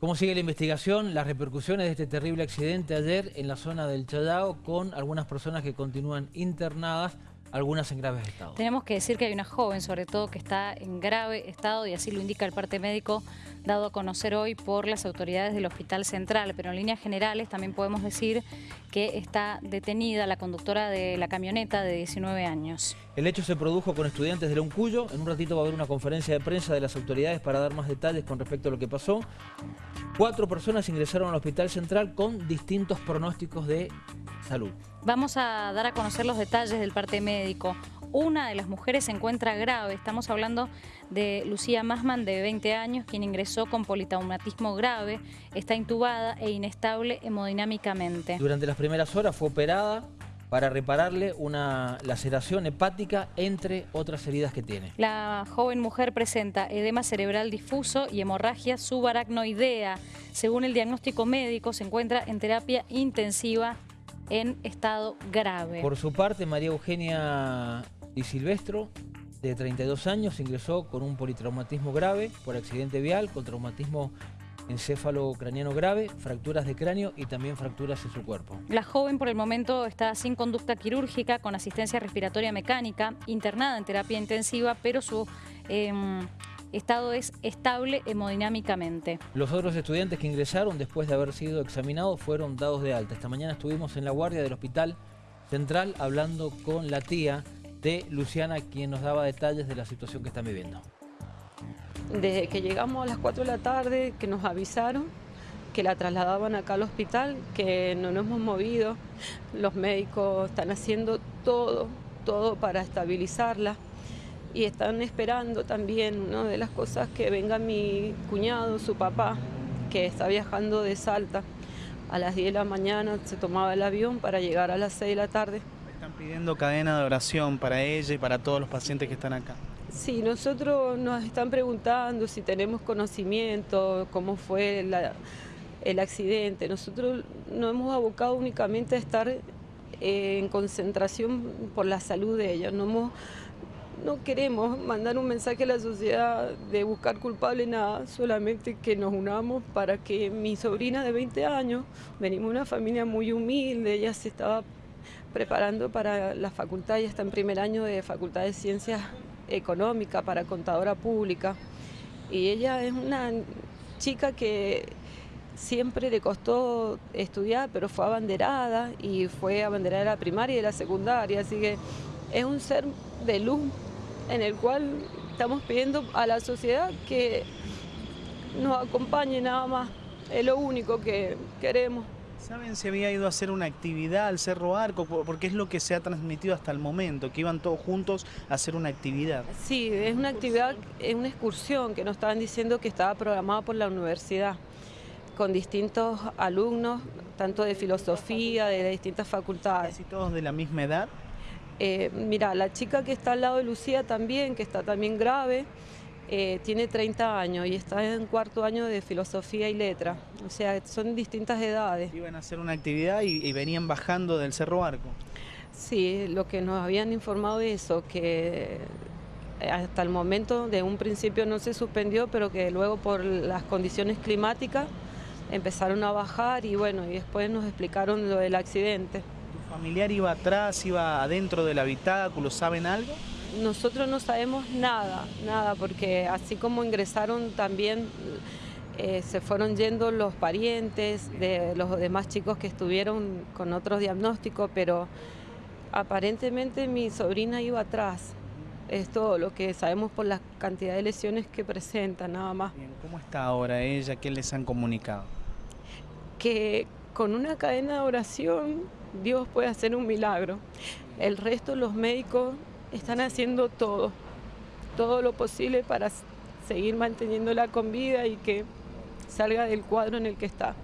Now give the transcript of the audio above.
¿Cómo sigue la investigación? Las repercusiones de este terrible accidente ayer en la zona del Chayao con algunas personas que continúan internadas, algunas en graves estado. Tenemos que decir que hay una joven, sobre todo, que está en grave estado y así lo indica el parte médico dado a conocer hoy por las autoridades del Hospital Central. Pero en líneas generales también podemos decir que está detenida la conductora de la camioneta de 19 años. El hecho se produjo con estudiantes de Loncuyo. En un ratito va a haber una conferencia de prensa de las autoridades para dar más detalles con respecto a lo que pasó. Cuatro personas ingresaron al Hospital Central con distintos pronósticos de salud. Vamos a dar a conocer los detalles del parte médico. Una de las mujeres se encuentra grave. Estamos hablando de Lucía Masman, de 20 años, quien ingresó con politraumatismo grave, está intubada e inestable hemodinámicamente. Durante las primeras horas fue operada para repararle una laceración hepática, entre otras heridas que tiene. La joven mujer presenta edema cerebral difuso y hemorragia subaracnoidea. Según el diagnóstico médico, se encuentra en terapia intensiva en estado grave. Por su parte, María Eugenia Di Silvestro, de 32 años, ingresó con un politraumatismo grave por accidente vial, con traumatismo encéfalo craniano grave, fracturas de cráneo y también fracturas en su cuerpo. La joven por el momento está sin conducta quirúrgica, con asistencia respiratoria mecánica, internada en terapia intensiva, pero su em, estado es estable hemodinámicamente. Los otros estudiantes que ingresaron después de haber sido examinados fueron dados de alta. Esta mañana estuvimos en la guardia del Hospital Central hablando con la tía de Luciana, quien nos daba detalles de la situación que están viviendo desde que llegamos a las 4 de la tarde, que nos avisaron que la trasladaban acá al hospital, que no nos hemos movido, los médicos están haciendo todo, todo para estabilizarla y están esperando también, una de las cosas, que venga mi cuñado, su papá, que está viajando de Salta. A las 10 de la mañana se tomaba el avión para llegar a las 6 de la tarde. Están pidiendo cadena de oración para ella y para todos los pacientes que están acá. Sí, nosotros nos están preguntando si tenemos conocimiento, cómo fue el accidente. Nosotros nos hemos abocado únicamente a estar eh, en concentración por la salud de ella. No, no queremos mandar un mensaje a la sociedad de buscar culpable nada, solamente que nos unamos para que mi sobrina de 20 años, venimos de una familia muy humilde, ella se estaba preparando para la facultad, ya está en primer año de Facultad de Ciencias económica para contadora pública. Y ella es una chica que siempre le costó estudiar, pero fue abanderada y fue abanderada de la primaria y de la secundaria, así que es un ser de luz en el cual estamos pidiendo a la sociedad que nos acompañe nada más, es lo único que queremos. ¿Saben si había ido a hacer una actividad al Cerro Arco? Porque es lo que se ha transmitido hasta el momento, que iban todos juntos a hacer una actividad. Sí, es una actividad, es una excursión que nos estaban diciendo que estaba programada por la universidad con distintos alumnos, tanto de filosofía, de distintas facultades. ¿Y todos de la misma edad? Eh, mira, la chica que está al lado de Lucía también, que está también grave, eh, tiene 30 años y está en cuarto año de filosofía y letra. O sea, son distintas edades. Iban a hacer una actividad y, venían bajando del Cerro Arco. Sí, lo que nos habían informado de eso, que hasta el momento de un principio no se suspendió, pero que luego por las condiciones climáticas empezaron a bajar y bueno, y después nos explicaron lo del accidente. ¿Tu familiar iba atrás, iba adentro del habitáculo, saben algo? nosotros no sabemos nada, nada, porque así como ingresaron también eh, se fueron yendo los parientes de los demás chicos que estuvieron con otros diagnósticos, pero aparentemente mi sobrina iba atrás. Es todo lo que sabemos por la cantidad de lesiones que presenta, nada más. ¿Cómo está ahora ella? ¿Qué les han comunicado? Que con una cadena de oración Dios puede hacer un milagro. El resto los médicos están haciendo todo, todo lo posible para seguir manteniéndola con vida y que salga del cuadro en el que está.